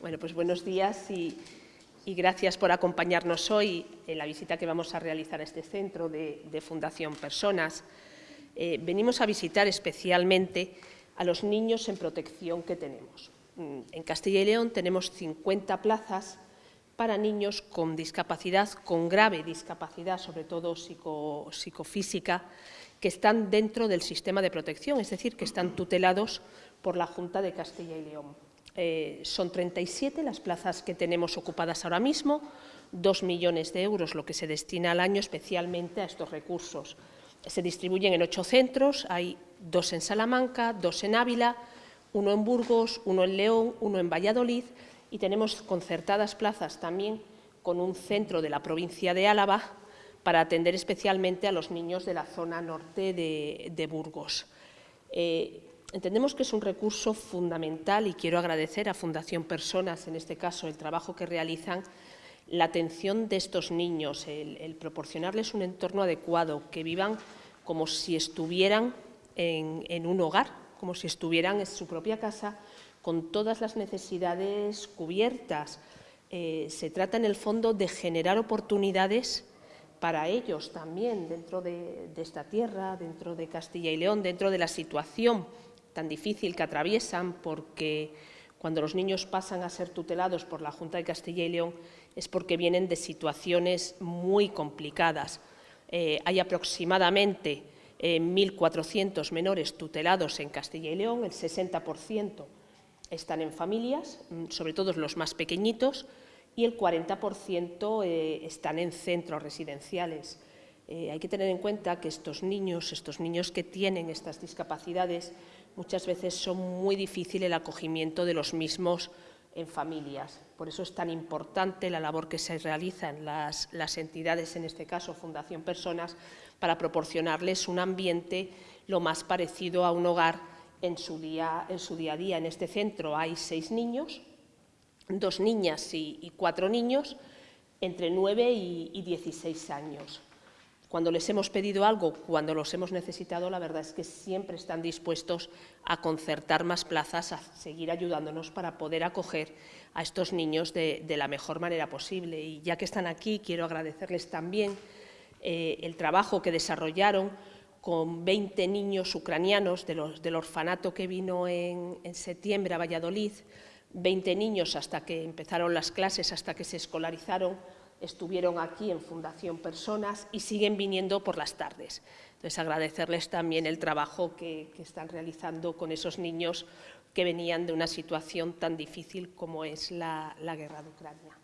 Bueno, pues buenos días y, gracias por acompañarnos hoy en la visita que vamos a realizar a este centro de, Fundación Personas. Eh, venimos a visitar especialmente a los niños en protección que tenemos. Mm, en Castilla y León tenemos 50 plazas para niños con discapacidad, con grave discapacidad, sobre todo psicofísica, que están dentro del sistema de protección, es decir, que están tutelados por la Junta de Castilla y León. Eh, son 37 las plazas que tenemos ocupadas ahora mismo, 2 millones de euros lo que se destina al año especialmente a estos recursos. Se distribuyen en ocho centros, hay dos en Salamanca, dos en Ávila, uno en Burgos, uno en León, uno en Valladolid y tenemos concertadas plazas también con un centro de la provincia de Álava para atender especialmente a los niños de la zona norte de, Burgos. Eh, Entendemos que es un recurso fundamental y quiero agradecer a Fundación Personas, en este caso, el trabajo que realizan, la atención de estos niños, el, proporcionarles un entorno adecuado, que vivan como si estuvieran en, un hogar, como si estuvieran en su propia casa, con todas las necesidades cubiertas. Eh, se trata, en el fondo, de generar oportunidades para ellos también dentro de, de esta tierra, dentro de Castilla y León, dentro de la situación tan difícil que atraviesan, porque cuando los niños pasan a ser tutelados por la Junta de Castilla y León es porque vienen de situaciones muy complicadas. Eh, hay aproximadamente 1.400 eh, menores tutelados en Castilla y León, el 60% están en familias, mm, sobre todo los más pequeñitos, y el 40% eh, están en centros residenciales. Hay que tener en cuenta que estos niños, estos niños que tienen estas discapacidades, muchas veces son muy difícil el acogimiento de los mismos en familias. Por eso es tan importante la labor que se realiza en las, entidades, en este caso Fundación Personas, para proporcionarles un ambiente lo más parecido a un hogar en su día, a día. En este centro hay seis niños, dos niñas y, cuatro niños, entre nueve y, y 16 años. Cuando les hemos pedido algo, cuando los hemos necesitado, la verdad es que siempre están dispuestos a concertar más plazas, a seguir ayudándonos para poder acoger a estos niños de, la mejor manera posible. Y ya que están aquí, quiero agradecerles también eh, el trabajo que desarrollaron con 20 niños ucranianos del orfanato que vino en, en septiembre a Valladolid, 20 niños hasta que empezaron las clases, hasta que se escolarizaron, estuvieron aquí en Fundación Personas y siguen viniendo por las tardes. Entonces, agradecerles también el trabajo que, están realizando con esos niños que venían de una situación tan difícil como es la guerra de Ucrania.